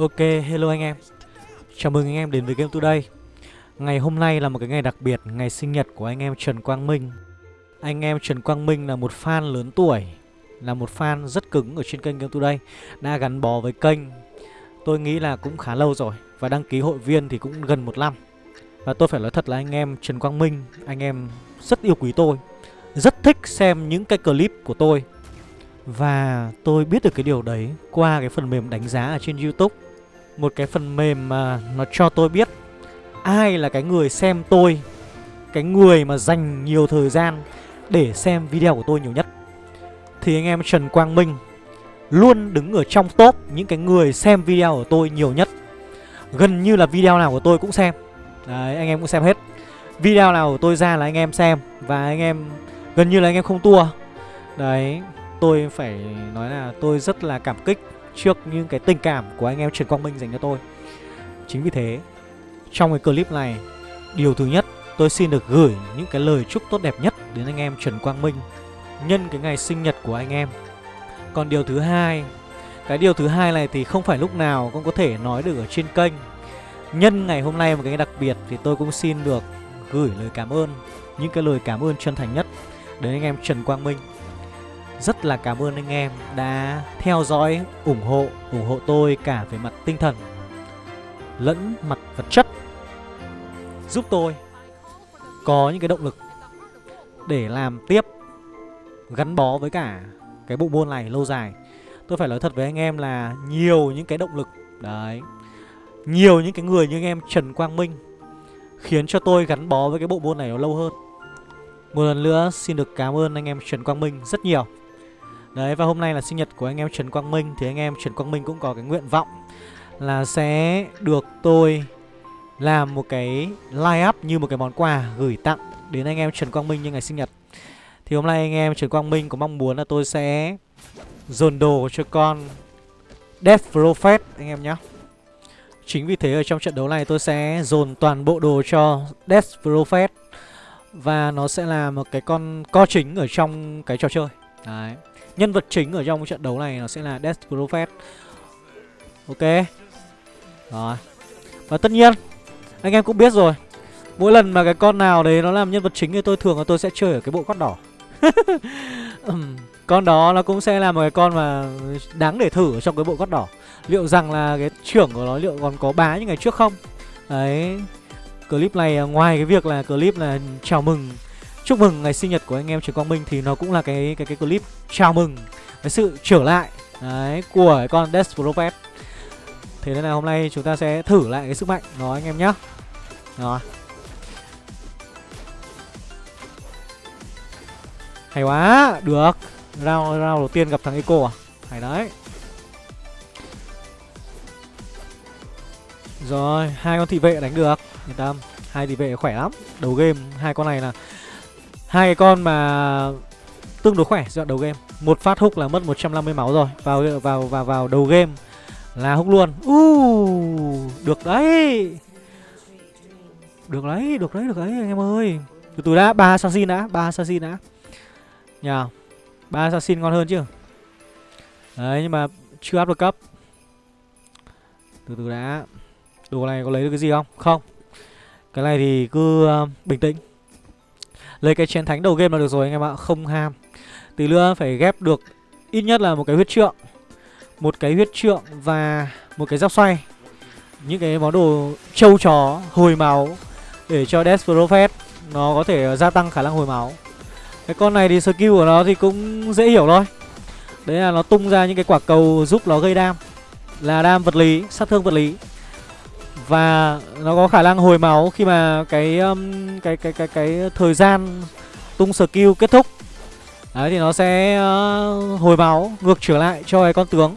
Ok, hello anh em. Chào mừng anh em đến với Game Today. Ngày hôm nay là một cái ngày đặc biệt Ngày sinh nhật của anh em Trần Quang Minh. Anh em Trần Quang Minh là một fan lớn tuổi Là một fan rất cứng ở trên kênh Game Today Đã gắn bó với kênh. Tôi nghĩ là cũng khá lâu rồi Và đăng ký hội viên thì cũng gần một năm. Và tôi phải nói thật là anh em Trần Quang Minh Anh em rất yêu quý tôi Rất thích xem những cái clip của tôi. Và tôi biết được cái điều đấy qua cái phần mềm đánh giá ở trên YouTube. Một cái phần mềm mà nó cho tôi biết ai là cái người xem tôi Cái người mà dành nhiều thời gian để xem video của tôi nhiều nhất. Thì anh em Trần Quang Minh luôn đứng ở trong top những cái người xem video của tôi nhiều nhất. Gần như là video nào của tôi cũng xem. Đấy, anh em cũng xem hết. Video nào của tôi ra là anh em xem Và anh em gần như là anh em không tua. Đấy, tôi phải nói là tôi rất là cảm kích trước những cái tình cảm của anh em Trần Quang Minh dành cho tôi. Chính vì thế, trong cái clip này, điều thứ nhất tôi xin được gửi những cái lời chúc tốt đẹp nhất đến anh em Trần Quang Minh nhân cái ngày sinh nhật của anh em. Còn điều thứ hai, cái điều thứ hai này thì không phải lúc nào cũng có thể nói được ở trên kênh. Nhân ngày hôm nay một cái đặc biệt thì tôi cũng xin được gửi lời cảm ơn, những cái lời cảm ơn chân thành nhất đến anh em Trần Quang Minh rất là cảm ơn anh em đã theo dõi, ủng hộ, ủng hộ tôi cả về mặt tinh thần lẫn mặt vật chất. Giúp tôi có những cái động lực để làm tiếp gắn bó với cả cái bộ môn này lâu dài. Tôi phải nói thật với anh em là nhiều những cái động lực Đấy Nhiều những cái người như anh em Trần Quang Minh Khiến cho tôi gắn bó với cái bộ môn này nó lâu hơn. Một lần nữa xin được cảm ơn anh em Trần Quang Minh rất nhiều. Đấy, và hôm nay là sinh nhật của anh em Trần Quang Minh, Thì anh em Trần Quang Minh cũng có cái nguyện vọng Là sẽ được tôi làm một cái line up như một cái món quà gửi tặng đến anh em Trần Quang Minh như ngày sinh nhật. Thì hôm nay anh em Trần Quang Minh có mong muốn là tôi sẽ dồn đồ cho con Death Prophet, anh em nhé Chính vì thế ở trong trận đấu này tôi sẽ dồn toàn bộ đồ cho Death Prophet Và nó sẽ là một cái con co chính ở trong cái trò chơi. Đấy. Nhân vật chính ở trong trận đấu này nó sẽ là Death Prophet. Ok. Rồi. Và tất nhiên, Anh em cũng biết rồi. Mỗi lần mà cái con nào đấy nó làm nhân vật chính thì tôi thường là tôi sẽ chơi ở cái bộ cốt đỏ. Con đó nó cũng sẽ là một cái con mà đáng để thử ở trong cái bộ cốt đỏ. Liệu rằng là cái trưởng của nó liệu còn có bá như ngày trước không? Đấy. Clip này à, ngoài cái việc là clip là chào mừng chúc mừng ngày sinh nhật của anh em Trần Quang Minh thì nó cũng là cái cái cái clip chào mừng cái sự trở lại đấy của con Death Prophet. Thế nên là hôm nay chúng ta sẽ thử lại cái sức mạnh đó anh em nhá. Rồi. Hay quá, được. Round round đầu tiên gặp thằng Eco à? Hay đấy. Rồi, hai con thị vệ đánh được, yên tâm. Hai thị vệ khỏe lắm. Đầu game hai con này là hai cái con mà tương đối khỏe giai đầu game. Một phát húc là mất 150 máu rồi. Vào vào vào vào đầu game là húc luôn. Uh, được đấy. Được đấy được đấy được đấy anh em ơi. Từ từ đã ba assassin đã ba assassin đã. Nhờ ba assassin ngon hơn chứ. Đấy nhưng mà chưa up được cấp. Từ từ đã. Đồ này có lấy được cái gì không? Không. Cái này thì cứ uh, bình tĩnh. Lấy cái chiến thánh đầu game là được rồi anh em ạ Không ham. Tí nữa phải ghép được ít nhất là một cái huyết trượng Một cái huyết trượng và một cái giáp xoay. Những cái món đồ trâu chó hồi máu Để cho Death Prophet Nó có thể gia tăng khả năng hồi máu. Cái con này thì skill của nó thì cũng dễ hiểu thôi. Đấy là nó tung ra những cái quả cầu giúp nó gây đam Là đam vật lý, sát thương vật lý và nó có khả năng hồi máu khi mà cái um, cái cái cái cái thời gian tung skill kết thúc. Đấy thì nó sẽ uh, hồi máu ngược trở lại cho cái con tướng.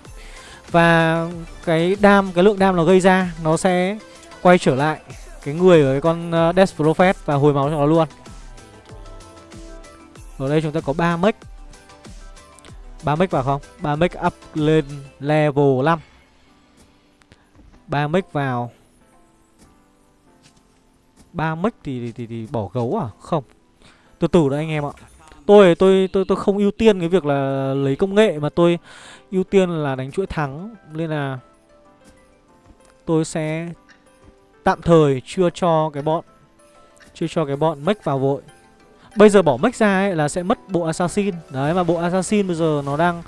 Và cái đam cái lượng đam nó gây ra nó sẽ quay trở lại cái người ở cái con uh, Death Prophet và hồi máu cho nó luôn. Ở đây chúng ta có 3 mech. 3 mech vào không? 3 mech up lên level 5. 3 mech vào ba mất thì, thì, thì thì bỏ gấu à không từ từ đã anh em ạ tôi tôi tôi tôi không ưu tiên cái việc là lấy công nghệ mà tôi ưu tiên là đánh chuỗi thắng nên là tôi sẽ tạm thời chưa cho cái bọn chưa cho cái bọn mech vào vội. Bây giờ bỏ mech ra ấy là sẽ mất bộ assassin. Đấy mà bộ assassin bây giờ nó đang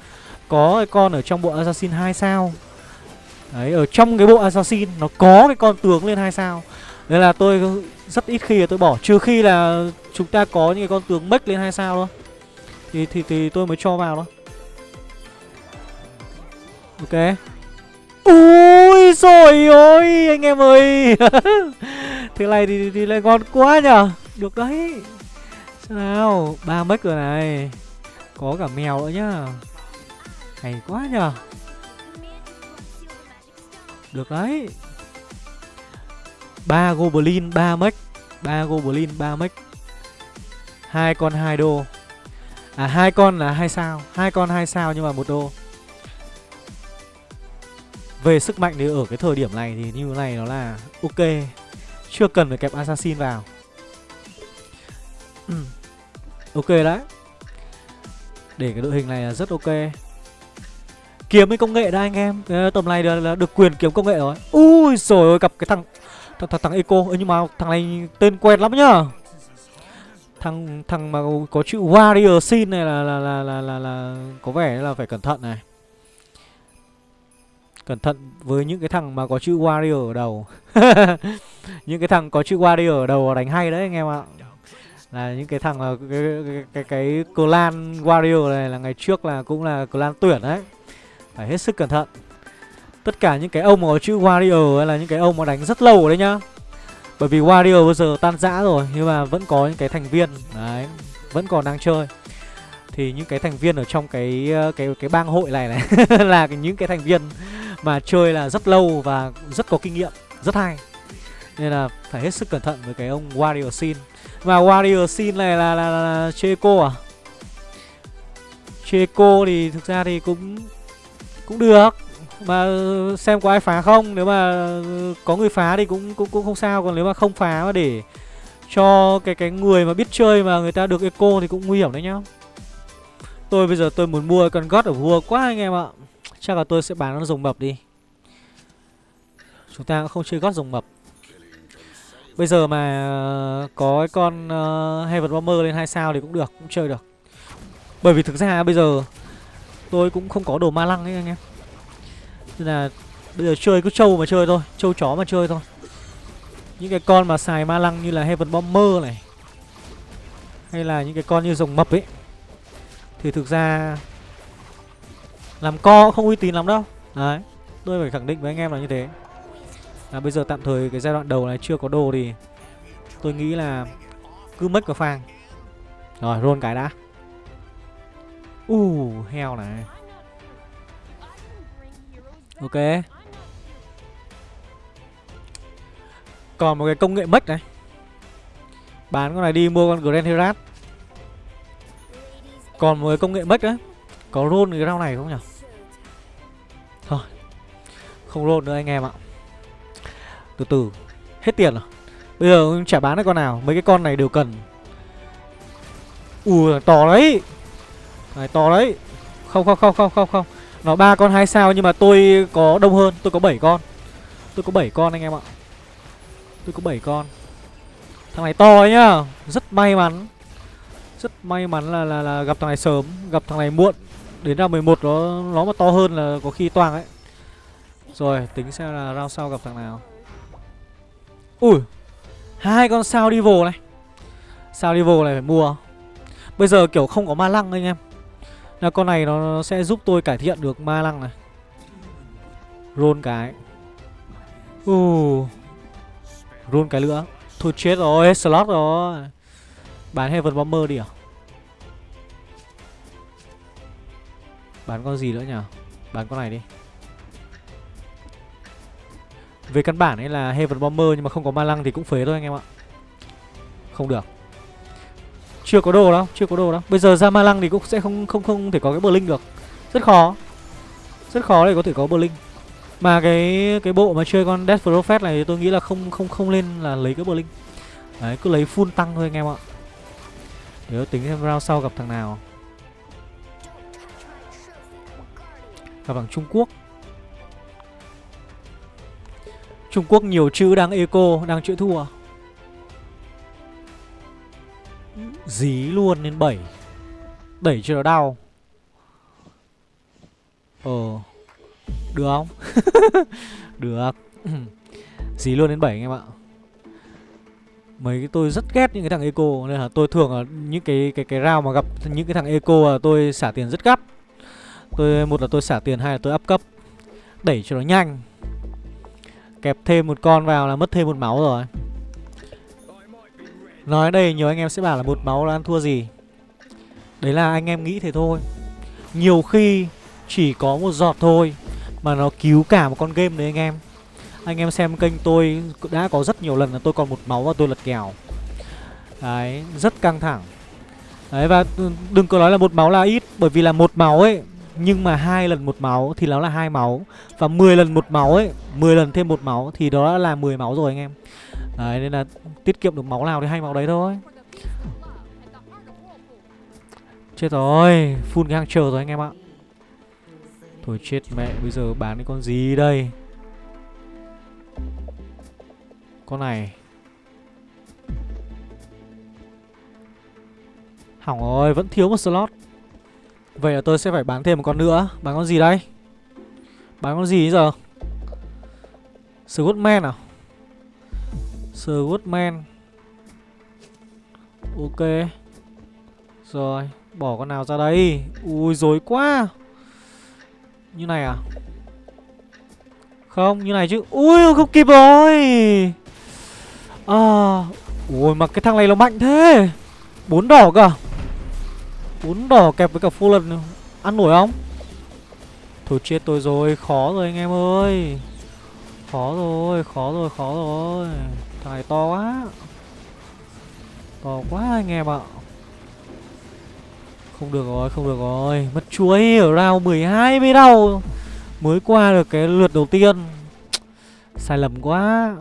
có cái con ở trong bộ assassin 2 sao. Đấy ở trong cái bộ assassin nó có cái con tướng lên 2 sao. Nên là tôi rất ít khi là tôi bỏ Trừ khi là chúng ta có những cái con tướng mech lên 2 sao thôi. Thì, thì, thì tôi mới cho vào thôi. Ok. Ui rồi ôi anh em ơi. Thế này thì, thì lại ngon quá nhở Được đấy. Sao nào ba mech rồi này. Có cả mèo nữa nhá. Hay quá nhở Được đấy ba goblin, ba mech. Ba goblin, ba mech. Hai con hai đô. À hai con là hai sao. Hai con hai sao nhưng mà một đô. Về sức mạnh thì ở cái thời điểm này thì như thế này nó là ok. Chưa cần phải kẹp assassin vào. Ừ. Ok đấy. Để cái đội hình này là rất ok. Kiếm cái công nghệ đã anh em. Tầm này là được quyền kiếm công nghệ rồi. Ui, rồi cặp cái thằng thằng thằng, thằng eco nhưng mà thằng này tên quen lắm nhá. Thằng thằng mà có chữ warrior sin này là là, là là là là có vẻ là phải cẩn thận này. Cẩn thận với những cái thằng mà có chữ warrior ở đầu. Những cái thằng có chữ warrior ở đầu đánh hay đấy anh em ạ. Là những cái thằng cái cái cái, cái, cái clan warrior này là ngày trước là cũng là clan tuyển đấy. Phải hết sức cẩn thận tất cả những cái ông mà có chữ warrior hay là những cái ông mà đánh rất lâu rồi đấy nhá. Bởi vì warrior bây giờ tan rã rồi nhưng mà vẫn có những cái thành viên. Đấy vẫn còn đang chơi. Thì những cái thành viên ở trong cái ờ, cái cái bang hội này này là những cái thành viên mà chơi là rất lâu và rất có kinh nghiệm rất hay. Nên là phải hết sức cẩn thận với cái ông warrior sin. Và warrior sin này là là, là, là Checo à? Checo thì thực ra thì cũng cũng được mà xem có ai phá không? Nếu mà có người phá thì cũng cũng cũng không sao. Còn nếu mà không phá mà để cho cái cái người mà biết chơi mà người ta được eco thì cũng nguy hiểm đấy nhá. Tôi bây giờ tôi muốn mua con gót ở vua quá anh em ạ. Chắc là tôi sẽ bán nó rồng mập đi. Chúng ta cũng không chơi gót rồng mập. Bây giờ mà ờ, có cái con uh, Heaven Bomber lên hai sao thì cũng được cũng chơi được. Bởi vì thực ra bây giờ tôi cũng không có đồ ma lăng ấy anh em nên là bây giờ chơi cứ trâu mà chơi thôi Trâu chó mà chơi thôi. Những cái con mà xài ma lăng như là Heaven Bomber này Hay là những cái con như rồng mập ấy Thì thực ra Làm co không uy tín lắm đâu. Đấy Tôi phải khẳng định với anh em là như thế. Là Bây giờ tạm thời cái giai đoạn đầu này chưa có đồ thì Tôi nghĩ là Cứ mất vào phang. Rồi roll cái đã. U uh, heo này. Ok. Còn một cái công nghệ mất này. Bán con này đi mua con Grand Herat Còn một cái công nghệ mất đấy Có roll cái rau này không nhỉ? Thôi. Không roll nữa anh em ạ. Từ từ. Hết tiền rồi. Bây giờ chả bán được con nào. Mấy cái con này đều cần. Ui, to đấy. Này, to đấy. Không không không không không không nó ba con hai sao nhưng mà tôi có đông hơn, tôi có 7 con. Tôi có 7 con anh em ạ. Tôi có 7 con. Thằng này to ấy nhá, rất may mắn. Rất may mắn là là, là gặp thằng này sớm, gặp thằng này muộn. Đến ra 11 nó nó mà to hơn là có khi toang ấy. Rồi, tính xem là round sau gặp thằng nào. Ui. Hai con sao đi vồ này. Sao đi vồ này phải mua. Bây giờ kiểu không có ma lăng anh em là con này nó sẽ giúp tôi cải thiện được ma lăng này. Rôn cái. Uh. Rôn cái nữa. Thôi chết rồi, slot rồi. Bán Heaven Bomber đi à? Bán con gì nữa nhỉ? Bán con này đi. Về căn bản ấy là Heaven Bomber Nhưng mà không có ma lăng thì cũng phế thôi anh em ạ. Không được chưa có đồ đâu, chưa có đồ đâu. Bây giờ ra ma lăng thì cũng sẽ không không không thể có cái bờ linh được. Rất khó. Rất khó để có thể có bờ linh. Mà cái cái bộ mà chơi con Death Prophet này thì tôi nghĩ là không không không lên là lấy cái bờ linh. Đấy, cứ lấy full tăng thôi anh em ạ. Nếu tính xem round sau gặp thằng nào. Gặp thằng Trung Quốc. Trung Quốc nhiều chữ đang eco Đang chữ thua Dí luôn lên 7 Đẩy cho nó đau? Ờ Được không? Được. Dí luôn đến 7 anh em ạ. Mấy cái tôi rất ghét những cái thằng eco, Nên là tôi thường là những cái cái cái round mà gặp những cái thằng eco là tôi xả tiền rất gấp Tôi, một là tôi xả tiền, hai là tôi up cấp. Đẩy cho nó nhanh. Kẹp thêm một con vào là mất thêm một máu rồi. Nói đây nhiều anh em sẽ bảo là một máu là ăn thua gì. Đấy là anh em nghĩ thế thôi. Nhiều khi chỉ có một giọt thôi Mà nó cứu cả một con game đấy anh em. Anh em xem kênh tôi đã có rất nhiều lần là tôi còn một máu và tôi lật kèo. Đấy, rất căng thẳng. Đấy và đừng có nói là một máu là ít Bởi vì là một máu ấy Nhưng mà hai lần một máu thì nó là hai máu. Và 10 lần một máu ấy 10 lần thêm một máu thì đó là 10 máu rồi anh em. Đấy, nên là tiết kiệm được máu nào thì hay máu đấy thôi. Chết rồi Full cái hàng chờ rồi anh em ạ. Thôi chết mẹ, Bây giờ bán cái con gì đây? Con này. Hỏng rồi, Vẫn thiếu một slot. Vậy là tôi sẽ phải bán thêm một con nữa. Bán con gì đây? Bán con gì giờ? Scottman à? Swordman, Ok. Rồi Bỏ con nào ra đây. Ui dối quá. Như này à? Không như này chứ. Ui không kịp rồi. À Ui mà cái thằng này nó mạnh thế. Bốn đỏ cơ à? bốn đỏ kẹp với cả Fallen Ăn nổi không? Thôi chết tôi rồi Khó rồi anh em ơi. Khó rồi Khó rồi Khó rồi. Thằng này to quá. To quá anh em ạ. Không được rồi Không được rồi. Mất chuối ở round 12 mới đâu Mới qua được cái lượt đầu tiên. Sai lầm quá.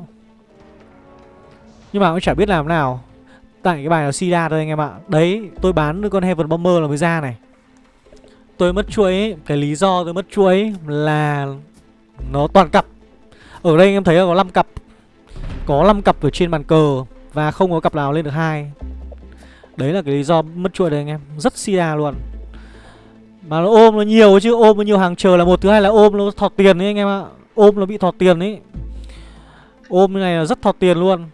Nhưng mà cũng chả biết làm nào. Tại cái bài là Sida thôi anh em ạ. Đấy tôi bán được con Heaven Bomber là mới ra này. Tôi mất chuối ấy, Cái lý do tôi mất chuối là Nó toàn cặp. Ở đây anh em thấy là có 5 cặp. Có 5 cặp ở trên bàn cờ Và không có cặp nào lên được hai. Đấy là cái lý do mất chuỗi đây anh em, Rất Sida luôn. Mà nó ôm nó nhiều chứ, Ôm nó nhiều hàng chờ là một, Thứ hai là ôm nó thọt tiền đấy anh em ạ. Ôm nó bị thọt tiền ấy. Ôm như này là rất thọt tiền luôn.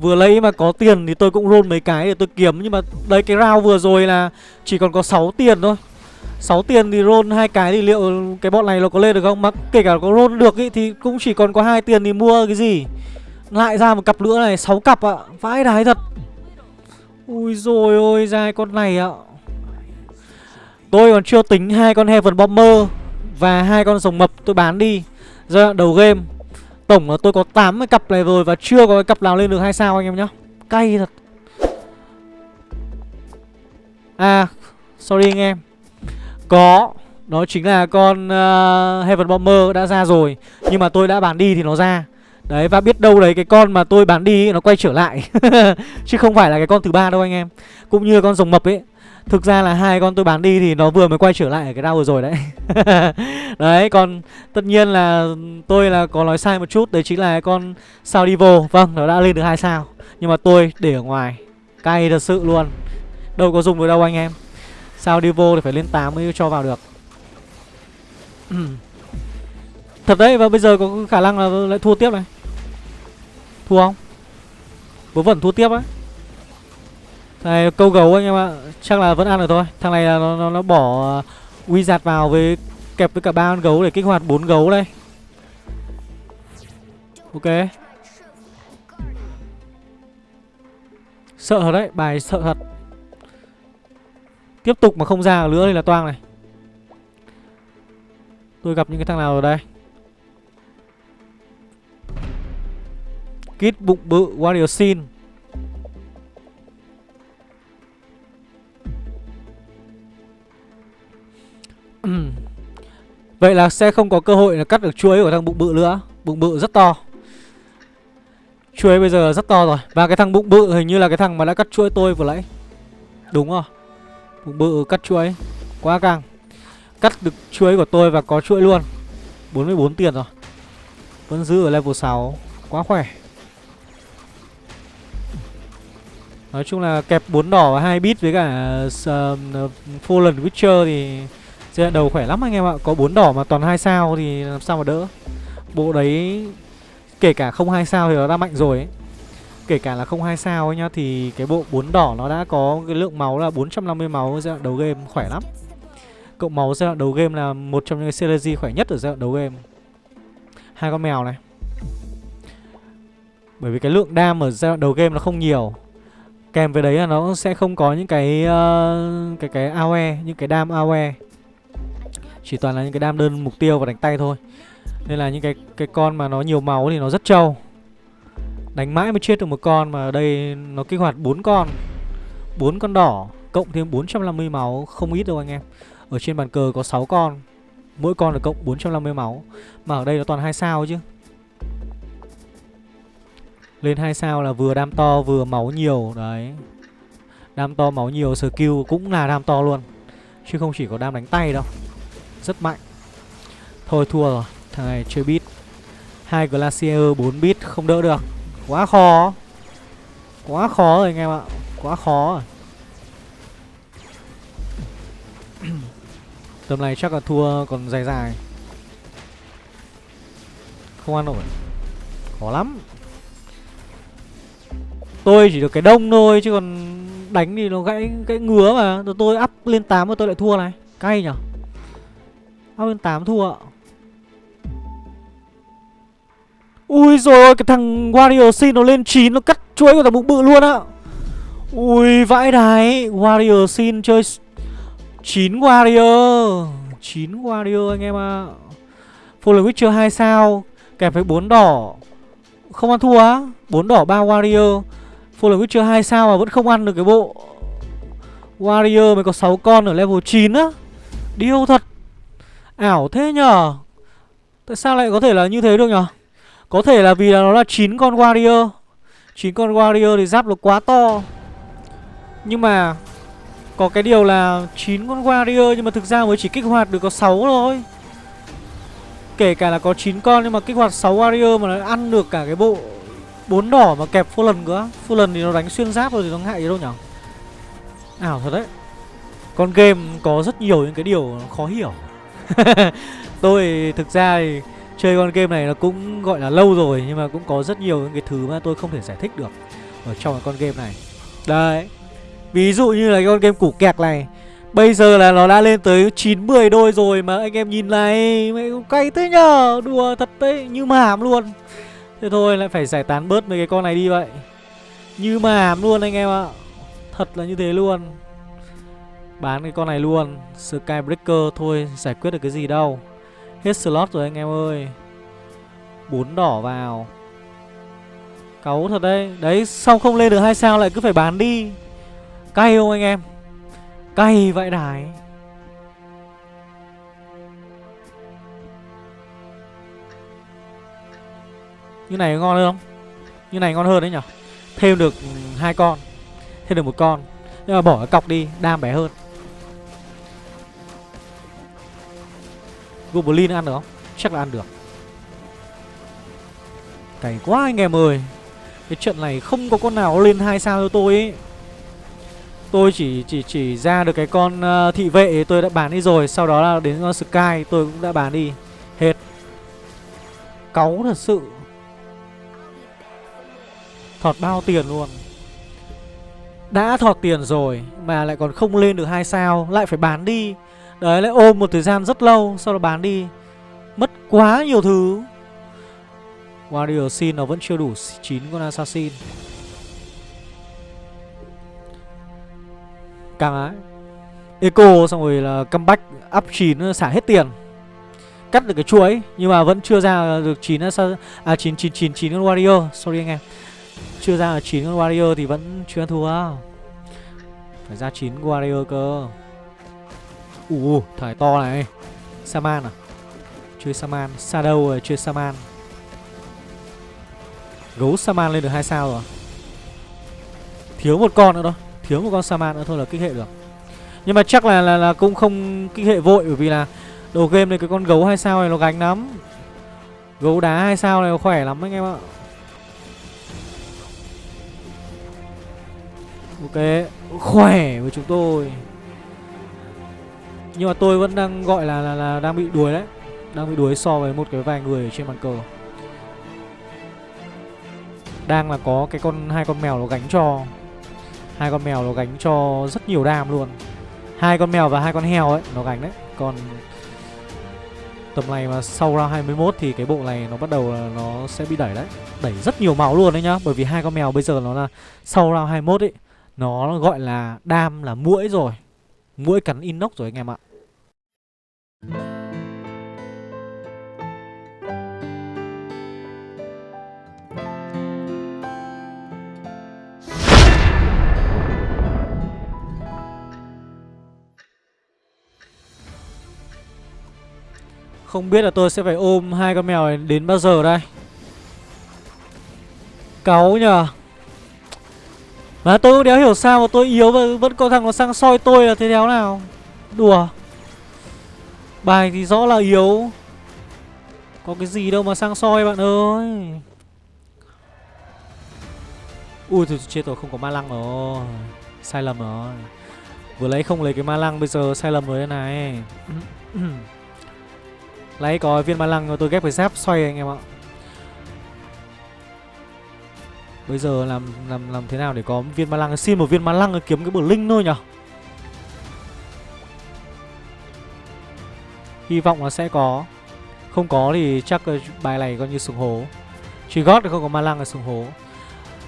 Vừa lấy mà có tiền thì tôi cũng roll mấy cái để tôi kiếm, Nhưng mà đấy, cái round vừa rồi là chỉ còn có 6 tiền thôi. 6 tiền thì roll hai cái thì liệu cái bọn này nó có lên được không? Mà kể cả có roll được ý, thì cũng chỉ còn có hai tiền thì mua cái gì? Lại ra một cặp nữa này 6 cặp ạ. À. Vãi đái thật. Ui rồi ôi ra con này ạ. À. Tôi còn chưa tính hai con Heaven Bomber Và hai con rồng mập tôi bán đi. Giai đoạn đầu game Tổng là tôi có 8 cái cặp này rồi Và chưa có cái cặp nào lên được hai sao anh em nhá. Cay thật. À Sorry anh em. Có. Đó chính là con uh, Heaven Bomber đã ra rồi. Nhưng mà tôi đã bán đi thì nó ra. Đấy và biết đâu đấy cái con mà tôi bán đi nó quay trở lại. Chứ không phải là cái con thứ ba đâu anh em. Cũng như con rồng mập ấy. Thực ra là hai con tôi bán đi thì nó vừa mới quay trở lại ở cái đau vừa rồi đấy. Đấy còn tất nhiên là tôi là có nói sai một chút. Đấy chính là con sao Divo Vâng nó đã lên được hai sao. Nhưng mà tôi để ở ngoài. Cay thật sự luôn. Đâu có dùng được đâu anh em. Sao đi vô thì phải lên 8 mới cho vào được. Thật đấy và bây giờ có khả năng là lại thua tiếp này. Thua không? Vớ vẩn thua tiếp á. này câu gấu anh em ạ Chắc là vẫn ăn được thôi. Thằng này là nó, nó, nó bỏ uh, Wizard vào với kẹp với cả ba con gấu để kích hoạt bốn gấu đây. Ok. Sợ thật đấy Bài sợ thật. Tiếp tục mà không ra nữa thì là toang này. Tôi gặp những cái thằng nào ở đây? Kit bụng bự, Warrior Sin Vậy là sẽ không có cơ hội là cắt được chuối của thằng bụng bự nữa. Bụng bự rất to. Chuối bây giờ rất to rồi. Và cái thằng bụng bự hình như là cái thằng mà đã cắt chuối tôi vừa nãy. Đúng rồi Bụng bự cắt chuỗi. Quá căng. Cắt được chuỗi của tôi và có chuỗi luôn. 44 tiền rồi. Vẫn giữ ở level 6 Quá khỏe. Nói chung là kẹp 4 đỏ và 2 bit với cả uh, Fallen Witcher thì giai đoạn đầu khỏe lắm anh em ạ. Có 4 đỏ mà toàn 2 sao thì làm sao mà đỡ. Bộ đấy kể cả không 2 sao thì nó đã mạnh rồi ấy. Kể cả là không hai sao ấy nhá Thì cái bộ bốn đỏ nó đã có cái lượng máu là 450 máu giai đoạn đầu game khỏe lắm Cộng máu giai đoạn đầu game là một trong những synergy khỏe nhất ở giai đoạn đầu game Hai con mèo này Bởi vì cái lượng đam ở giai đoạn đầu game nó không nhiều Kèm với đấy là nó sẽ không có những cái uh, cái cái AOE, những cái đam AOE. Chỉ toàn là những cái đam đơn mục tiêu và đánh tay thôi. Nên là những cái cái con mà nó nhiều máu thì nó rất trâu. Đánh mãi mới chết được một con mà ở đây nó kích hoạt bốn con. bốn con đỏ cộng thêm 450 máu, không ít đâu anh em. Ở trên bàn cờ có 6 con. Mỗi con là cộng 450 máu. Mà ở đây nó toàn hai sao chứ. Lên hai sao là vừa đam to vừa máu nhiều, Đấy Đam to máu nhiều, skill cũng là đam to luôn, Chứ không chỉ có đam đánh tay đâu Rất mạnh Thôi thua rồi, Thằng này chơi bit hai Glacier 4 bit không đỡ được Quá khó. Quá khó rồi anh em ạ. Quá khó rồi. Tầm này chắc là thua còn dài dài. Không ăn nổi. Khó lắm. Tôi chỉ được cái đông thôi, chứ còn đánh thì nó gãy gãy ngứa mà. Rồi tôi up lên 8 mà tôi lại thua này. Cay nhở? Up lên 8 thua ạ. Ui rồi cái thằng Wario Sin nó lên 9 nó cắt chuỗi của thằng bụng bự luôn á. Ui vãi đái, Wario Sin chơi 9 Wario 9 Wario anh em ạ. À. Fallen Witcher 2 sao, kèm với 4 đỏ. Không ăn thua á. 4 đỏ 3 Wario Fallen Witcher 2 sao mà vẫn không ăn được cái bộ Wario mới có 6 con ở level 9 á Điêu thật Ảo thế nhở Tại sao lại có thể là như thế được nhở có thể là vì là nó là 9 con Warrior. 9 con Warrior thì giáp nó quá to. Nhưng mà Có cái điều là 9 con Warrior Nhưng mà thực ra mới chỉ kích hoạt được có 6 thôi. Kể cả là có 9 con nhưng mà kích hoạt 6 Warrior mà nó ăn được cả cái bộ bốn đỏ mà kẹp full lần nữa full lần thì nó đánh xuyên giáp rồi thì nó ngại gì đâu nhở. Ảo thật đấy. Con game có rất nhiều những cái điều khó hiểu. Tôi thực ra thì chơi con game này nó cũng gọi là lâu rồi, nhưng mà cũng có rất nhiều những cái thứ mà tôi không thể giải thích được ở trong cái con game này. Đấy, ví dụ như là cái con game củ kẹt này. Bây giờ là nó đã lên tới 9-10 đôi rồi mà anh em nhìn này Mày cay thế nhờ Đùa thật đấy, như mảm luôn. Thế thôi, lại phải giải tán bớt mấy cái con này đi vậy. Như mà luôn anh em ạ. Thật là như thế luôn. Bán cái con này luôn Skybreaker thôi, giải quyết được cái gì đâu. Hết slot rồi anh em ơi. Bốn đỏ vào. Cáu thật đấy. Đấy sau không lên được hai sao lại cứ phải bán đi? Cay không anh em? Cay vậy đài. Như này ngon hơn không? Như này ngon hơn đấy nhở? Thêm được hai con. Thêm được một con. Nhưng mà bỏ cái cọc đi, Đam bé hơn. Goblin ăn được không? Chắc là ăn được. Cày quá anh em ơi. Cái trận này không có con nào lên hai sao cho tôi ấy Tôi chỉ chỉ chỉ ra được cái con uh, thị vệ tôi đã bán đi rồi Sau đó là đến con Sky tôi cũng đã bán đi. Hết. Cáu thật sự. Thọt bao tiền luôn. Đã thọt tiền rồi Mà lại còn không lên được hai sao Lại phải bán đi. Đấy, lại ôm một thời gian rất lâu, Sau đó bán đi. Mất quá nhiều thứ. Warrior Sin nó vẫn chưa đủ 9 con Assassin. Càng ái Eco, xong rồi là comeback up 9 xả hết tiền. Cắt được cái chuỗi, Nhưng mà vẫn chưa ra được 9 À 9 9 9 9 con Warrior. Sorry anh em. Chưa ra 9 con warrior thì vẫn chưa thua. Phải ra 9 warrior cơ. Ủa thải to này. Saman à? Chơi Saman. Shadow rồi chơi Saman. Gấu Saman lên được 2 sao rồi. Thiếu một con nữa thôi. Thiếu một con Saman nữa thôi là kích hệ được. Nhưng mà chắc là là, là cũng không kích hệ vội Bởi vì là đầu game này cái con gấu 2 sao này nó gánh lắm. Gấu đá hai sao này nó khỏe lắm anh em ạ. Ok. Khỏe với chúng tôi. Nhưng mà tôi vẫn đang gọi là, là, là đang bị đuối đấy. Đang bị đuối so với một cái vài người ở trên bàn cờ. Đang là có cái con hai con mèo nó gánh cho hai con mèo nó gánh cho rất nhiều đam luôn. Hai con mèo và hai con heo ấy nó gánh đấy. Còn tầm này mà sau round 21 thì cái bộ này nó bắt đầu là nó sẽ bị đẩy đấy. Đẩy rất nhiều máu luôn đấy nhá. Bởi vì hai con mèo bây giờ nó là sau round 21 ấy nó gọi là đam là mũi rồi mũi cắn inox rồi anh em ạ. Không biết là tôi sẽ phải ôm hai con mèo này đến bao giờ đây? Cáu nhờ. Mà tôi cũng đéo hiểu sao mà tôi yếu và vẫn có thằng nó sang soi tôi là thế đéo nào. Đùa. Bài thì rõ là yếu. Có cái gì đâu mà sang soi bạn ơi. Ui, thôi, chết rồi, không có ma lăng rồi. Sai lầm rồi. Vừa lấy không lấy cái ma lăng, bây giờ sai lầm rồi đây này. Lấy có viên ma lăng rồi tôi ghép cái giáp xoay anh em ạ. Bây giờ làm làm làm thế nào để có viên ma lăng? Xin một viên ma lăng kiếm cái bờ linh thôi nhở. Hy vọng là sẽ có. Không có thì chắc ờ, bài này coi như sùng hố. Chỉ gót thì không có ma lăng là sùng hố.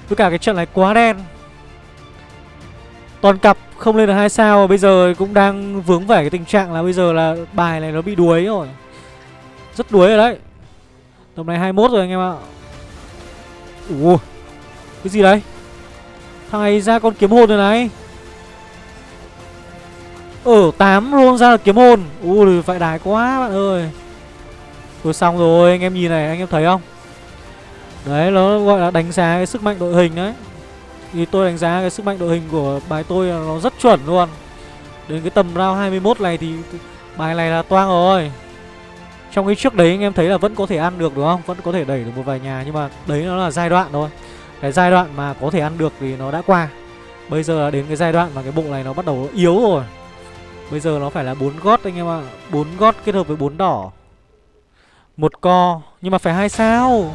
Với cả cái trận này quá đen. Toàn cặp không lên được hai sao, Bây giờ cũng đang vướng vẻ cái tình trạng là bây giờ là bài này nó bị đuối rồi. Rất đuối rồi đấy. Tầm này 21 rồi anh em ạ. Ủa cái gì đấy? Thằng này ra con kiếm hồn rồi này. Ở 8 luôn ra là kiếm hồn. Ui, phải đài quá, bạn ơi. Rồi xong rồi, anh em nhìn này, anh em thấy không? Đấy, nó gọi là đánh giá cái sức mạnh đội hình đấy. Thì tôi đánh giá cái sức mạnh đội hình của bài tôi là nó rất chuẩn luôn. Đến cái tầm round 21 này thì bài này là toang rồi. Trong cái trước đấy anh em thấy là vẫn có thể ăn được, đúng không? Vẫn có thể đẩy được một vài nhà, nhưng mà đấy nó là giai đoạn thôi. Cái giai đoạn mà có thể ăn được thì nó đã qua. Bây giờ là đến cái giai đoạn mà cái bộ này nó bắt đầu yếu rồi. Bây giờ nó phải là bốn gót anh em ạ. À. 4 gót kết hợp với bốn đỏ. Một co nhưng mà phải hai sao.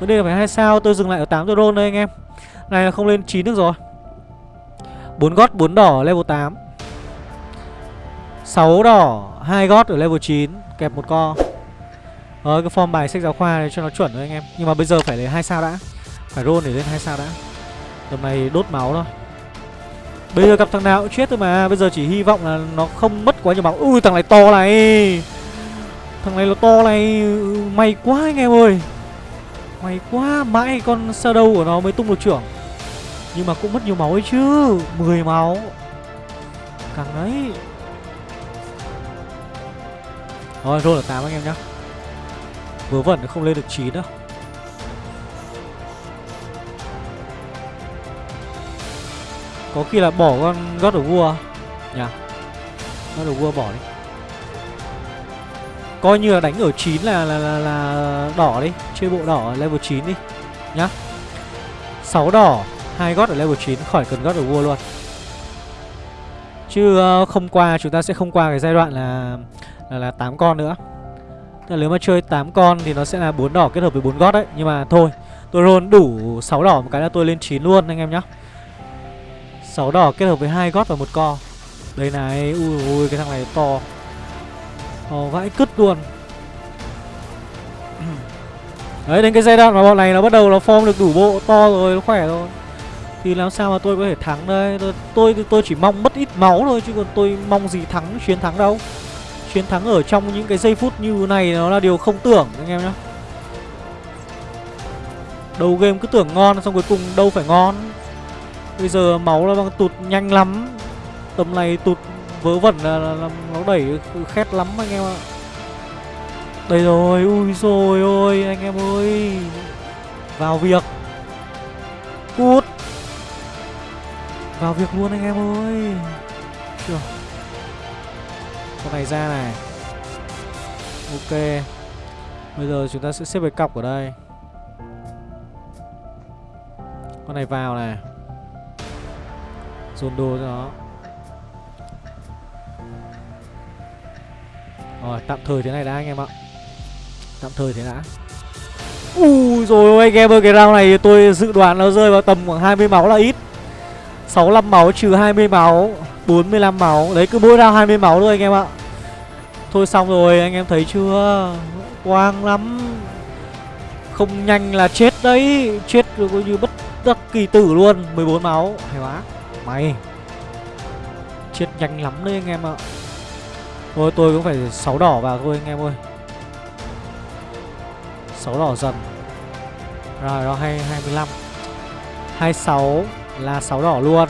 Vấn đề là phải hai sao, tôi dừng lại ở 8 drone đây anh em. Này là không lên 9 được rồi. Bốn gót bốn đỏ level 8. 6 đỏ, hai gót ở level 9, kẹp một co. Ờ cái form bài sách giáo khoa này cho nó chuẩn thôi anh em Nhưng mà bây giờ phải lấy hai sao đã phải roll để lên hai sao đã. Tầm này đốt máu thôi. Bây giờ gặp thằng nào cũng chết thôi mà. Bây giờ chỉ hy vọng là nó không mất quá nhiều máu. Ui, thằng này to này. Thằng này nó to này. May quá anh em ơi. May quá, Mãi con Shadow của nó mới tung được trưởng. Nhưng mà cũng mất nhiều máu ấy chứ. 10 máu. Càng đấy. Rồi roll là 8 anh em nhá. Vớ vẩn không lên được 9 đâu. Có khi là bỏ con God of War. Nhỉ? God of War bỏ đi. Coi như là đánh ở 9 là là, là, là đỏ đi. Chơi bộ đỏ ở level 9 đi. Nhá. 6 đỏ hai God ở level 9 khỏi cần God of War luôn. Chứ ờ, không qua chúng ta sẽ không qua cái giai đoạn là là, là 8 con nữa. Tức là nếu mà chơi 8 con thì nó sẽ là 4 đỏ kết hợp với 4 gót đấy Nhưng mà thôi Tôi roll đủ 6 đỏ một cái là tôi lên 9 luôn anh em nhá. 6 đỏ kết hợp với hai gót và một co. Đây này Ui ui cái thằng này to. To vãi cứt luôn. Đấy đến cái giai đoạn mà bọn này nó bắt đầu nó form được đủ bộ to rồi Nó khỏe rồi. Thì làm sao mà tôi có thể thắng đây? Tôi tôi, tôi chỉ mong mất ít máu thôi Chứ còn tôi mong gì thắng chiến thắng đâu. Chiến thắng ở trong những cái giây phút như này nó là điều không tưởng anh em nhá. Đầu game cứ tưởng ngon xong cuối cùng đâu phải ngon. Bây giờ máu nó đang tụt nhanh lắm. Tầm này tụt vớ vẩn là, là, là nó đẩy khét lắm anh em ạ. Đây rồi, ui rồi ôi anh em ơi. Vào việc. Cút. Vào việc luôn anh em ơi. Chưa. Con này ra này. Ok. Bây giờ chúng ta sẽ xếp về cọc ở đây. Con này vào này. Dồn đồ cho nó. Rồi, tạm thời thế này đã, anh em ạ. Tạm thời thế đã. Ui rồi anh em ơi, cái round này tôi dự đoán nó rơi vào tầm khoảng 20 máu là ít. 65 máu trừ 20 máu 45 máu. Đấy, cứ mỗi round 20 máu thôi, anh em ạ. Thôi xong rồi, anh em thấy chưa? Quang lắm. Không nhanh là chết đấy. Chết rồi coi như bất đắc kỳ tử luôn. 14 máu, Hay quá. Mày. Chết nhanh lắm đấy anh em ạ. Thôi, tôi cũng phải 6 đỏ vào thôi anh em ơi. 6 đỏ dần. Rồi, đó hay 25 26 là 6 đỏ luôn.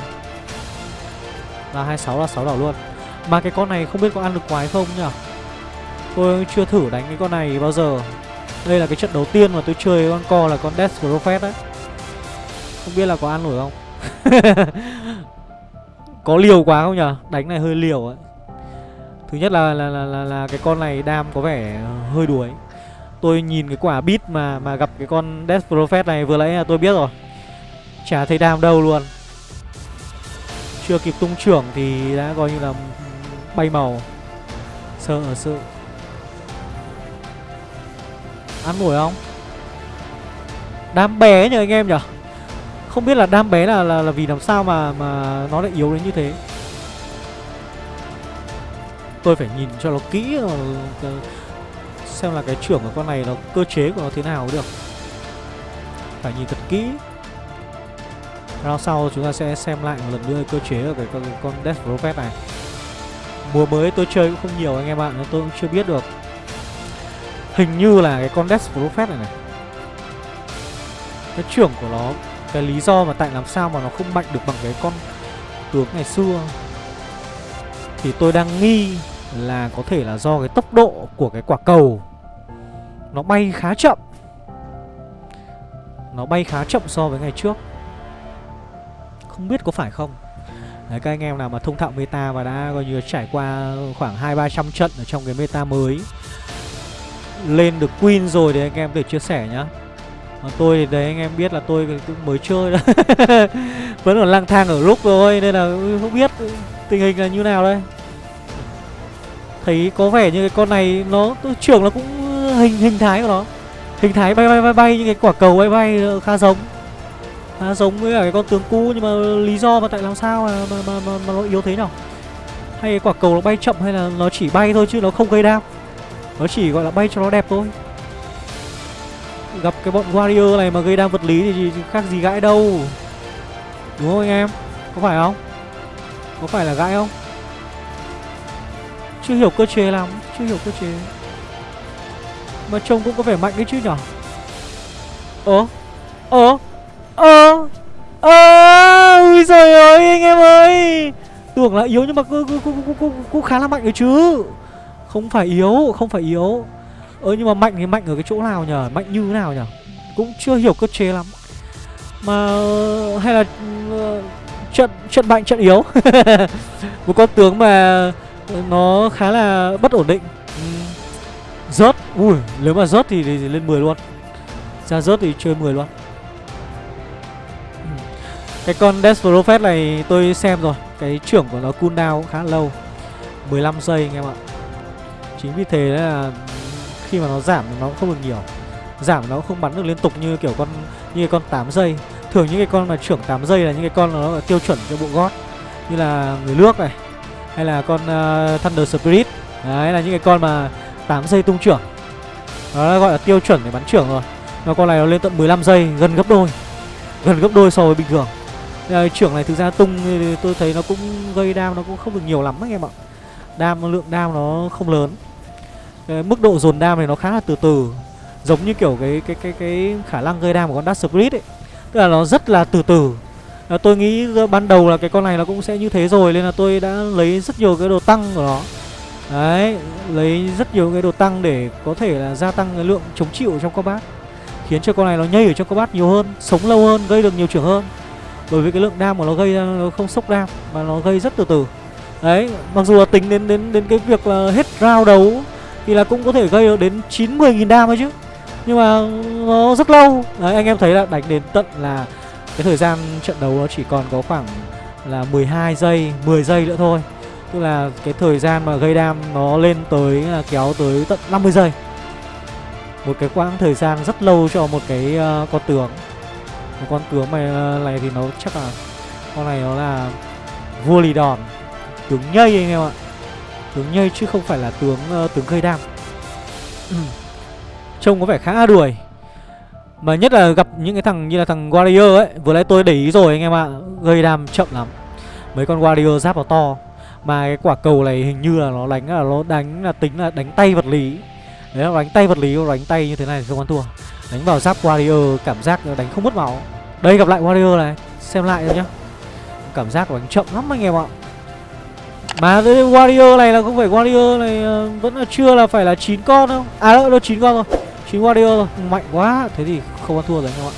Là 26 là 6 đỏ luôn. Mà cái con này không biết có ăn được quái không nhỉ? Tôi chưa thử đánh cái con này bao giờ. Đây là cái trận đầu tiên mà tôi chơi con co là con Death Prophet đấy Không biết là có ăn nổi không? Có liều quá không nhỉ Đánh này hơi liều ấy. Thứ nhất là là, là là là cái con này đam có vẻ hơi đuối. Tôi nhìn cái quả bit mà mà gặp cái con Death Prophet này vừa nãy là tôi biết rồi. Chả thấy đam đâu luôn. Chưa kịp tung trưởng thì đã coi như là bay màu. Sợ ở sự Ăn nổi không? Đam bé nhờ anh em nhở không biết là đam bé là, là, là vì làm sao mà mà nó lại yếu đến như thế. Tôi phải nhìn cho nó kỹ ờ, Xem là cái trưởng của con này nó cơ chế của nó thế nào được. Phải nhìn thật kỹ. Round sau chúng ta sẽ xem lại một lần nữa cơ chế của cái con, con Death Prophet này. Mùa mới tôi chơi cũng không nhiều anh em ạ Nên tôi cũng chưa biết được. Hình như là cái con Death Prophet này này Cái trưởng của nó cái lý do mà tại làm sao mà nó không mạnh được bằng cái con tướng ngày xưa. Thì tôi đang nghi là có thể là do cái tốc độ của cái quả cầu Nó bay khá chậm. Nó bay khá chậm so với ngày trước. Không biết có phải không? Đấy, các anh em nào mà thông thạo meta và đã coi như trải qua khoảng 2-300 trận ở trong cái meta mới, Lên được Queen rồi thì anh em để chia sẻ nhá. Còn tôi thì đấy anh em biết là tôi cũng mới chơi đó. Vẫn còn lang thang ở lúc thôi Nên là không biết tình hình là như nào đây. Thấy có vẻ như cái con này nó trưởng nó cũng hình hình thái của nó. Hình thái bay bay bay bay như cái quả cầu bay bay ờ, khá giống. Khá giống với cả cái con tướng cũ nhưng mà lý do mà tại làm sao mà, mà, mà, mà, mà nó yếu thế nào? Hay cái quả cầu nó bay chậm hay là nó chỉ bay thôi chứ nó không gây đam? Nó chỉ gọi là bay cho nó đẹp thôi. Gặp cái bọn warrior này mà gây đam vật lý thì khác gì gãi đâu. Đúng không anh em? Có phải không? Có phải là gãi không? Chưa hiểu cơ chế lắm Chưa hiểu cơ chế. Mà trông cũng có vẻ mạnh đấy chứ nhở? Ơ? Ơ? Ơ? Ơ? Ui giời ơi anh em ơi! Tưởng là yếu nhưng mà cũng, cũng, cũng, cũng, cũng khá là mạnh đấy chứ. Không phải yếu Không phải yếu. Ơ nhưng mà mạnh thì mạnh ở cái chỗ nào nhở Mạnh như thế nào nhở Cũng chưa hiểu cơ chế lắm. Mà hay là ờ, trận trận mạnh trận yếu. Một con tướng mà nó khá là bất ổn định. Ừ. Rớt. Ui nếu mà rớt thì, thì, thì lên 10 luôn. Ra rớt thì chơi 10 luôn. Ừ. Cái con Death Prophet này tôi xem rồi. Cái trưởng của nó cooldown cũng khá lâu. 15 giây anh em ạ. Chính vì thế là khi mà nó giảm nó cũng không được nhiều. Giảm nó cũng không bắn được liên tục như kiểu con Như cái con 8 giây. Thường những cái con mà trưởng 8 giây là những cái con nó tiêu chuẩn cho bộ gót Như là người nước này hay là con uh, Thunder Spirit. Đấy là những cái con mà 8 giây tung trưởng. Đó gọi là tiêu chuẩn để bắn trưởng rồi. Và con này nó lên tận 15 giây Gần gấp đôi Gần gấp đôi so với bình thường. Đây, Trưởng này thực ra tung tôi thấy nó cũng gây đam Nó cũng không được nhiều lắm anh em ạ. Đam lượng đam nó không lớn cái Mức độ dồn đam này nó khá là từ từ Giống như kiểu cái cái cái cái khả năng gây đam của con Dark Spirit ấy. Tức là nó rất là từ từ. À, Tôi nghĩ ban đầu là cái con này nó cũng sẽ như thế rồi Nên là tôi đã lấy rất nhiều cái đồ tăng của nó. Đấy Lấy rất nhiều cái đồ tăng để có thể là gia tăng cái lượng chống chịu trong combat Khiến cho con này nó nhây ở trong combat nhiều hơn Sống lâu hơn, gây được nhiều trưởng hơn. Bởi vì cái lượng đam của nó gây ra nó không sốc đam Mà nó gây rất từ từ. Đấy, mặc dù là tính đến đến đến cái việc là hết round đấu thì là cũng có thể gây được đến 9-10 nghìn đam ấy chứ. Nhưng mà nó rất lâu. Đấy anh em thấy là đánh đến tận là Cái thời gian trận đấu nó chỉ còn có khoảng là 12 giây, 10 giây nữa thôi. Tức là cái thời gian mà gây đam nó lên tới là kéo tới tận 50 giây. Một cái quãng thời gian rất lâu cho một cái uh, con tướng. Một con tướng này, à, này thì nó chắc là Con này nó là vua lì đòn. Tướng nhây anh em ạ. Tướng nhây chứ không phải là tướng uh, tướng gây đam. Ừ. Trông có vẻ khá đuổi. Mà nhất là gặp những cái thằng như là thằng Warrior ấy Vừa nãy tôi để ý rồi anh em ạ Gây đam chậm lắm. Mấy con Warrior giáp vào to Mà cái quả cầu này hình như là nó đánh là nó đánh là tính là đánh tay vật lý. Đấy là đánh tay vật lý đánh tay như thế này thì không ăn thua. Đánh vào giáp Warrior cảm giác đánh không mất máu. Đây gặp lại Warrior này Xem lại rồi nhá. Cảm giác đánh chậm lắm anh em ạ mà cái warrior này là không phải warrior này uh, vẫn là chưa là phải là 9 con không? à đâu nó 9 con rồi 9 warrior rồi mạnh quá. Thế thì không ăn thua rồi anh em ạ.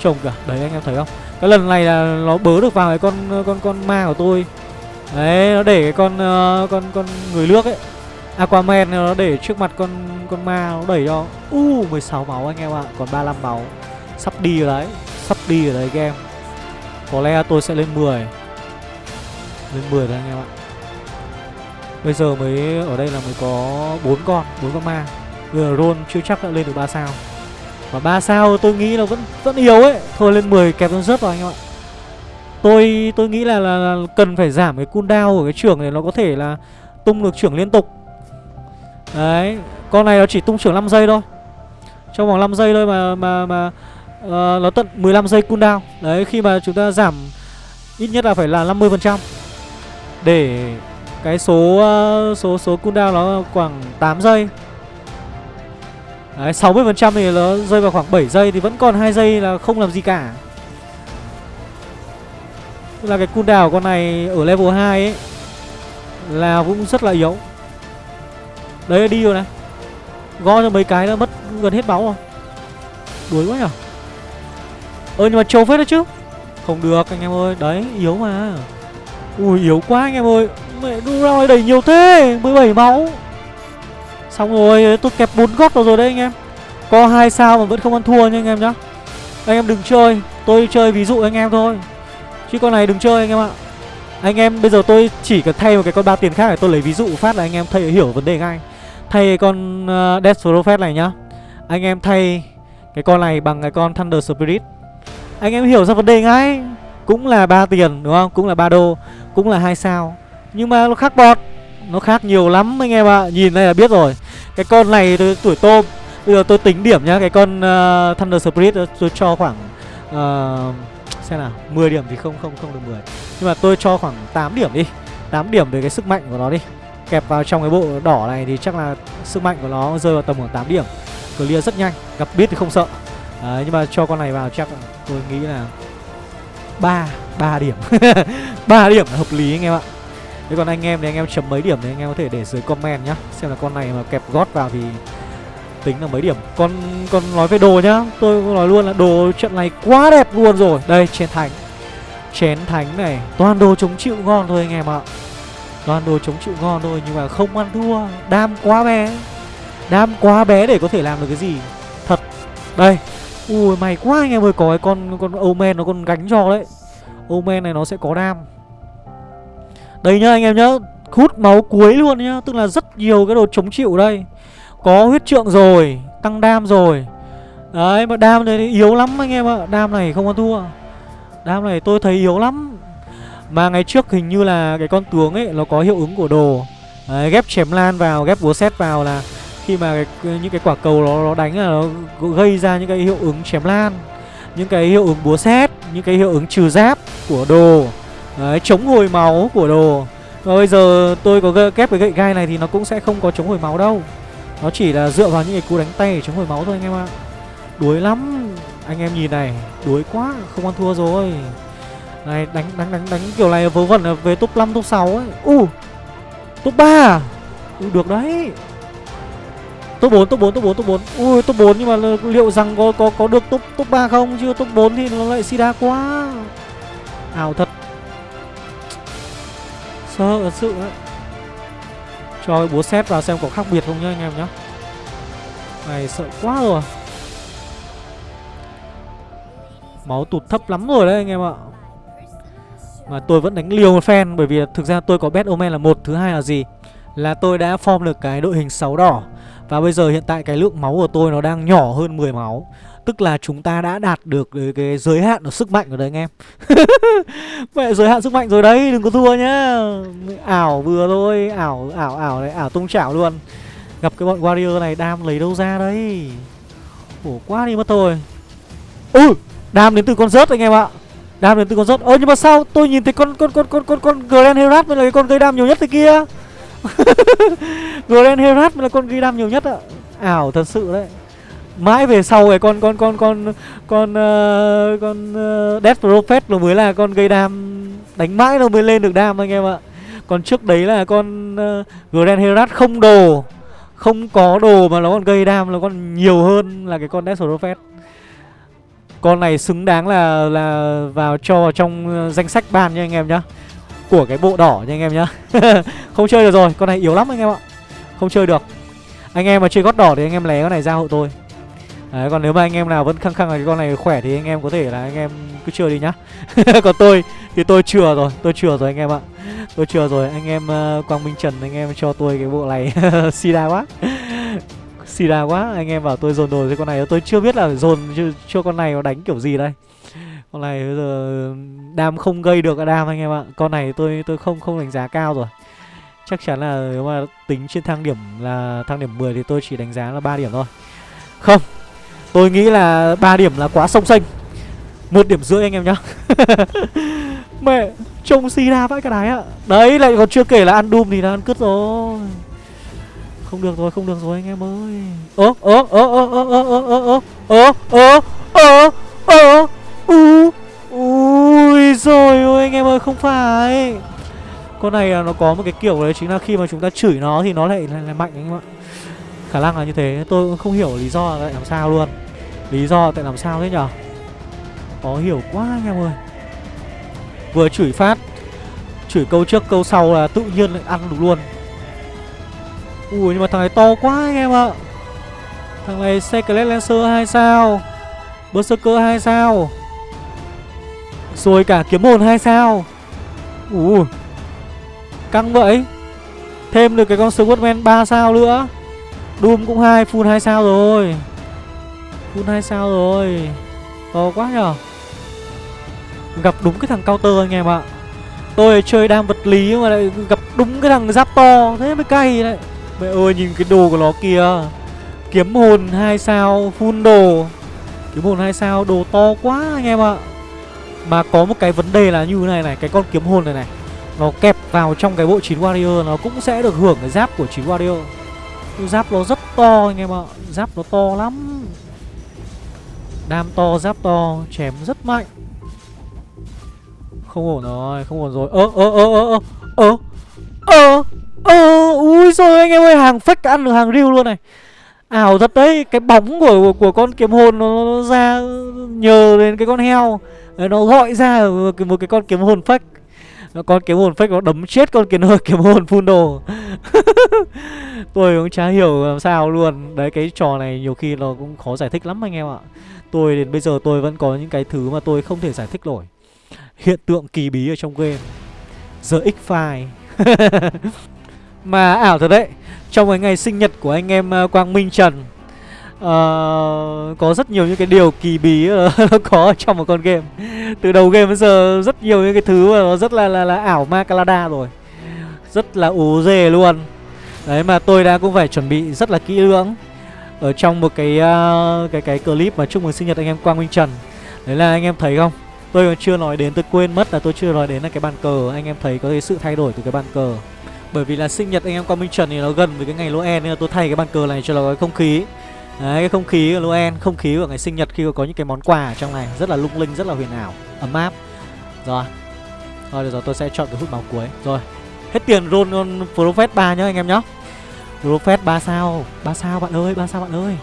Trông cả. Đấy anh em thấy không? Cái lần này là nó bớ được vào cái con ờ, con con ma của tôi. Đấy nó để cái con uh, con con người nước ấy. Aquaman nó để trước mặt con con ma nó đẩy cho. U uh, 16 máu anh em ạ. Còn 35 máu. Sắp đi rồi đấy. Sắp đi rồi đấy game. Có lẽ tôi sẽ lên 10 lên 10 rồi anh em ạ. Bây giờ mới ở đây là mới có bốn con, bốn con ma. Bây giờ roll chưa chắc đã lên được 3 sao. Và 3 sao tôi nghĩ là vẫn vẫn yếu ấy. Thôi lên 10 kẹp nó rớt vào anh em ạ. Tôi tôi nghĩ là, là, là cần phải giảm cái cooldown của cái trưởng này nó có thể là tung được trưởng liên tục. Đấy, con này nó chỉ tung trưởng 5 giây thôi. Trong vòng 5 giây thôi mà mà mà uh, nó tận 15 giây cooldown. Đấy, khi mà chúng ta giảm ít nhất là phải là 50% để cái số ờ, số số cooldown nó khoảng 8 giây. Đấy 60% thì nó rơi vào khoảng 7 giây Thì vẫn còn 2 giây là không làm gì cả. Tức là cái cooldown của con này ở level 2 ấy Là cũng rất là yếu. Đấy, đi rồi này. Go cho mấy cái đã mất gần hết máu rồi. Đuối quá nhở Ơ, nhưng mà trâu phết đó chứ. Không được, anh em ơi. Đấy, yếu mà. Ui, yếu quá anh em ơi. Mẹ đu ra đầy nhiều thế 17 máu. Xong rồi ờ, tôi kẹp bốn gót vào rồi đấy anh em. Có hai sao mà vẫn không ăn thua nha anh em nhá. Anh em đừng chơi Tôi chơi ví dụ anh em thôi. Chứ con này đừng chơi anh em ạ. Anh em bây giờ tôi chỉ cần thay một cái con ba tiền khác để tôi lấy ví dụ phát là anh em thay hiểu vấn đề ngay. Thay con uh, Death Prophet này nhá. Anh em thay cái con này bằng cái con Thunder Spirit. Anh em hiểu ra vấn đề ngay. Cũng là ba tiền đúng không? Cũng là ba đô Cũng là hai sao nhưng mà nó khác bọt Nó khác nhiều lắm anh em ạ. À. Nhìn đây là biết rồi. Cái con này tôi, tuổi tôm Bây giờ tôi tính điểm nhá. Cái con uh, Thunder Spirit ờ, tôi cho khoảng uh, Xem nào. 10 điểm thì không không không được 10 Nhưng mà tôi cho khoảng 8 điểm đi. 8 điểm về cái sức mạnh của nó đi. Kẹp vào trong cái bộ đỏ này thì chắc là Sức mạnh của nó rơi vào tầm khoảng 8 điểm. Clear rất nhanh. Gặp biết thì không sợ. Đấy, nhưng mà cho con này vào chắc tôi nghĩ là 3 3 điểm. 3 điểm là hợp lý anh em ạ. Thế còn anh em thì anh em chấm mấy điểm thì anh em có thể để dưới comment nhá. Xem là con này mà kẹp gót vào thì tính là mấy điểm. Còn còn nói về đồ nhá. Tôi nói luôn là đồ trận này quá đẹp luôn rồi. Đây, chén thánh. Chén thánh này, Toàn đồ chống chịu ngon thôi anh em ạ. Toàn đồ chống chịu ngon thôi, Nhưng mà không ăn thua. Đam quá bé. Đam quá bé để có thể làm được cái gì? Thật. Đây. Ui mày quá anh em ơi. Có cái con con Omen nó còn gánh cho đấy. Omen này nó sẽ có đam đây nhá anh em nhá Hút máu cuối luôn nhá Tức là rất nhiều cái đồ chống chịu đây. Có huyết trượng rồi Tăng đam rồi. Đấy mà đam này yếu lắm anh em ạ Đam này không có thua. Đam này tôi thấy yếu lắm. Mà ngày trước hình như là cái con tướng ấy Nó có hiệu ứng của đồ. Đấy, ghép chém lan vào, ghép búa xét vào là khi mà cái, những cái quả cầu nó, nó đánh là nó gây ra những cái hiệu ứng chém lan những cái hiệu ứng búa xét những cái hiệu ứng trừ giáp của đồ. Đấy, chống hồi máu của đồ. Và bây giờ tôi có kép cái gậy gai này thì nó cũng sẽ không có chống hồi máu đâu. Nó chỉ là dựa vào những cái cú đánh tay để chống hồi máu thôi anh em ạ. Đuối lắm. Anh em nhìn này, đuối quá, không ăn thua rồi. Này, đánh đánh đánh đánh kiểu này vớ vẩn về top 5, top 6 ấy. U uh, Top 3 ừ, Được đấy. Top 4, top 4, top 4, top 4 Ui, top 4 nhưng mà liệu rằng có có có được top top 3 không? Chứ top 4 thì nó lại sida quá. Ảo thật. Sợ thật sự đấy. Cho cái búa xét vào xem có khác biệt không nhá anh em nhá. Này, sợ quá rồi. Máu tụt thấp lắm rồi đấy anh em ạ. Mà tôi vẫn đánh liều một phen, Bởi vì thực ra tôi có bet Omen là một, Thứ hai là gì? Là tôi đã form được cái đội hình 6 đỏ. Và bây giờ hiện tại cái lượng máu của tôi nó đang nhỏ hơn 10 máu. Tức là chúng ta đã đạt được cái, cái giới hạn của sức mạnh rồi đấy anh em. Mẹ giới hạn sức mạnh rồi đấy Đừng có thua nhá. Ảo vừa thôi Ảo ảo ảo này Ảo tung chảo luôn. Gặp cái bọn warrior này đam lấy đâu ra đấy? Khổ quá đi mất thôi. Ừ Đam đến từ con rớt anh em ạ. Đam đến từ con rớt. Ơ nhưng mà sao tôi nhìn thấy con con con con con con Grand Herat mới là cái con gây đam nhiều nhất thế kia? Grand Herat mới là con gây đam nhiều nhất ạ. Ảo thật sự đấy mãi về sau cái con con con con con uh, con uh, Death Prophet nó mới là con gây đam đánh mãi nó mới lên được đam anh em ạ. Còn trước đấy là con uh, Grand Herat không đồ không có đồ mà nó còn gây đam nó còn nhiều hơn là cái con Death Prophet. Con này xứng đáng là là vào cho trong danh sách ban nha anh em nhá của cái bộ đỏ nha anh em nhá. Không chơi được rồi con này yếu lắm anh em ạ. Không chơi được. Anh em mà chơi gót đỏ thì anh em lé con này ra hộ tôi. Đấy, còn nếu mà anh em nào vẫn khăng khăng là cái con này khỏe thì anh em có thể là anh em cứ chưa đi nhá. Còn tôi thì tôi chừa rồi, tôi chừa rồi anh em ạ. Tôi chừa rồi, anh em uh, Quang Minh Trần anh em cho tôi cái bộ này. Sida quá. Sida quá, anh em bảo tôi dồn đồ với con này. Tôi chưa biết là dồn cho con này nó đánh kiểu gì đây. Con này bây giờ đam không gây được đam anh em ạ. Con này tôi tôi không không đánh giá cao rồi. Chắc chắn là nếu mà tính trên thang điểm là thang điểm 10 thì tôi chỉ đánh giá là 3 điểm thôi. Không, Tôi nghĩ là 3 điểm là quá sông xanh một điểm rưỡi anh em nhá Mẹ Trông si ra vãi cái đái ạ Đấy lại còn chưa kể là ăn Doom thì là ăn cứt rồi Không được rồi không được rồi anh em ơi Ơ ơ ơ ơ ơ ơ ơ ơ ơ ơ ơ ơ Ui rồi ôi anh em ơi không phải Con này nó có một cái kiểu đấy chính là khi mà chúng ta chửi nó thì nó lại, lại, lại mạnh anh em ạ Khả năng là như thế Tôi không hiểu lý do tại làm sao luôn Lý do tại làm sao thế nhở? Khó hiểu quá anh em ơi. Vừa chửi phát, Chửi câu trước, câu sau là tự nhiên lại ăn được luôn. Ui, nhưng mà thằng này to quá anh em ạ. Thằng này Secret Lancer 2 sao? Berserker 2 sao? Rồi cả kiếm hồn 2 sao? Ui. Căng vậy Thêm được cái con Swordman 3 sao nữa. Doom cũng hai, full 2 sao rồi. Full 2 sao rồi. To quá nhở Gặp đúng cái thằng counter anh em ạ. Tôi chơi đam vật lý mà lại gặp đúng cái thằng giáp to, Thế mới cay đấy. Mẹ ơi, nhìn cái đồ của nó kìa. Kiếm hồn 2 sao, Full đồ. Kiếm hồn 2 sao, đồ to quá anh em ạ. Mà có một cái vấn đề là như thế này này, Cái con kiếm hồn này này, Nó kẹp vào trong cái bộ 9 warrior, Nó cũng sẽ được hưởng cái giáp của 9 warrior. Giáp nó rất to anh em ạ. Giáp nó to lắm. Đam to, giáp to, chém rất mạnh. Không ổn rồi, không ổn rồi. Ơ, ơ, ơ, ơ, ơ Ơ, ơ, ui rồi anh em ơi Hàng fake ăn được hàng real luôn này. Ảo thật đấy, cái bóng của của con kiếm hồn nó, nó ra nhờ đến cái con heo. Nó gọi ra một cái con kiếm hồn phách con kiếm hồn phách nó đấm chết con kiếm hồn kiếm hồn phun đồ. Tôi cũng chả hiểu làm sao luôn. Đấy cái trò này nhiều khi nó cũng khó giải thích lắm anh em ạ tôi đến bây giờ tôi vẫn có những cái thứ mà tôi không thể giải thích nổi. Hiện tượng kỳ bí ở trong game. Giờ x file. Mà ảo thật đấy trong cái ngày sinh nhật của anh em ờ, quang minh trần uh, có rất nhiều những cái điều kỳ bí ờ, nó có trong một con game. Từ đầu game đến giờ rất nhiều những cái thứ mà nó rất là là, là ảo ma calada rồi. Rất là ố dề luôn. Đấy mà tôi đã cũng phải chuẩn bị rất là kỹ lưỡng ở trong một cái uh, cái cái clip mà chúc mừng sinh nhật anh em Quang Minh Trần. Đấy là anh em thấy không? Tôi còn chưa nói đến tôi quên mất là tôi chưa nói đến là cái bàn cờ. Anh em thấy có cái sự thay đổi từ cái bàn cờ. Bởi vì là sinh nhật anh em Quang Minh Trần thì nó gần với cái ngày Noel nên là tôi thay cái bàn cờ này cho nó có không khí. Đấy, cái không khí của Noel, không khí của ngày sinh nhật khi có những cái món quà ở trong này Rất là lung linh, rất là huyền ảo, ấm áp. Rồi. Rồi, được rồi, tôi sẽ chọn cái hút máu cuối. Rồi, hết tiền roll con Prophet 3 nhá anh em nhá. Rockfest 3 sao, 3 sao bạn ơi, 3 sao bạn ơi?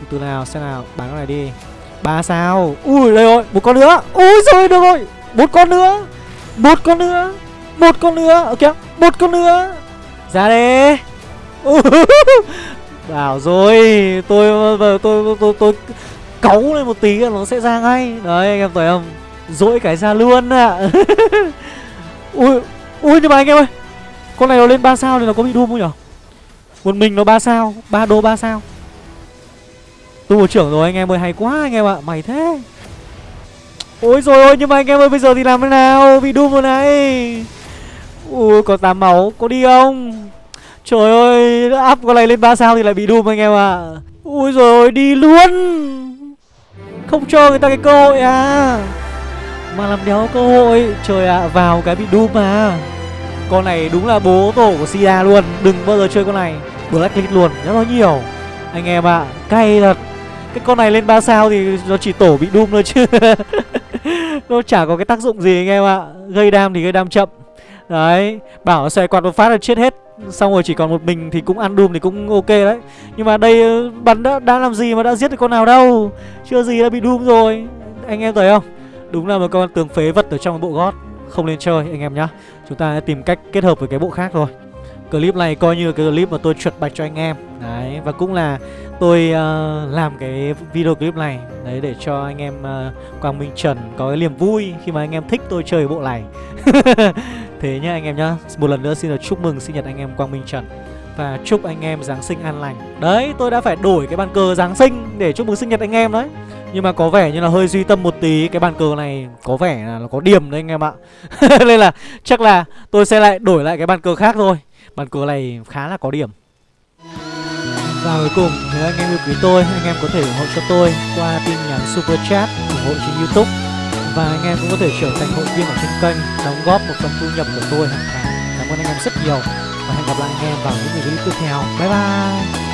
Từ từ nào, xem nào, bán cái này đi. 3 sao, ui đây rồi, một con nữa. Ui rồi, được rồi, một con nữa. Một con nữa, một con nữa, ok, một con nữa. Ra đi. Bảo rồi Tôi tôi tôi tôi, tôi cáu lên một tí là nó sẽ ra ngay. Đấy anh em thấy không? Dỗi cái ra luôn ạ. À. Ui Ui nhưng mà anh em ơi Con này nó lên 3 sao thì nó có bị đun không nhở? Một mình nó 3 sao? 3 đô 3 sao? Tu trưởng rồi anh em ơi hay quá anh em ạ Mày thế. Ôi rồi ôi nhưng mà anh em ơi bây giờ thì làm thế nào? Bị Doom rồi này. Ui có 8 máu có đi không? Trời ơi áp con này lên 3 sao thì lại bị Doom anh em ạ. À. Ui rồi đi luôn. Không cho người ta cái cơ hội à. Mà làm đéo cơ hội. Trời ạ à, vào cái bị Doom mà. Con này đúng là bố tổ của Sia luôn. Đừng bao giờ chơi con này. Blacklist luôn rất nó nhiều. Anh em ạ à, cay thật. Cái con này lên 3 sao thì nó chỉ tổ bị đun thôi chứ. Nó chả có cái tác dụng gì anh em ạ. À. Gây đam thì gây đam chậm. Đấy Bảo nó quạt một phát là chết hết. Xong rồi chỉ còn một mình thì cũng ăn Doom thì cũng ok đấy. Nhưng mà đây ờ, bắn đã, đã làm gì mà đã giết được con nào đâu. Chưa gì đã bị Doom rồi. Anh em thấy không? Đúng là một con tường phế vật ở trong bộ gót. Không nên chơi anh em nhá. Chúng ta tìm cách kết hợp với cái bộ khác thôi. Clip này coi như cái clip mà tôi chuột bạch cho anh em. Đấy và cũng là tôi uh, làm cái video clip này Đấy để cho anh em uh, Quang Minh Trần có cái niềm vui khi mà anh em thích tôi chơi bộ này. Thế nhá anh em nhá Một lần nữa xin được chúc mừng sinh nhật anh em Quang Minh Trần. Và chúc anh em Giáng sinh an lành. Đấy tôi đã phải đổi cái bàn cờ Giáng sinh Để chúc mừng sinh nhật anh em đấy. Nhưng mà có vẻ như là hơi duy tâm một tí Cái bàn cờ này có vẻ là nó có điểm đấy anh em ạ. Nên là chắc là tôi sẽ lại đổi lại cái bàn cờ khác thôi. Bàn cờ này khá là có điểm. Và cuối cùng, nếu anh em yêu quý tôi, Anh em có thể ủng hộ cho tôi qua tin nhắn Super Chat ủng hộ trên Youtube. Và anh em cũng có thể trở thành hội viên ở trên kênh, Đóng góp một phần thu nhập của tôi hàng tháng. Cảm ơn anh em rất nhiều. Và hẹn gặp lại anh em vào những video tiếp theo. Bye bye!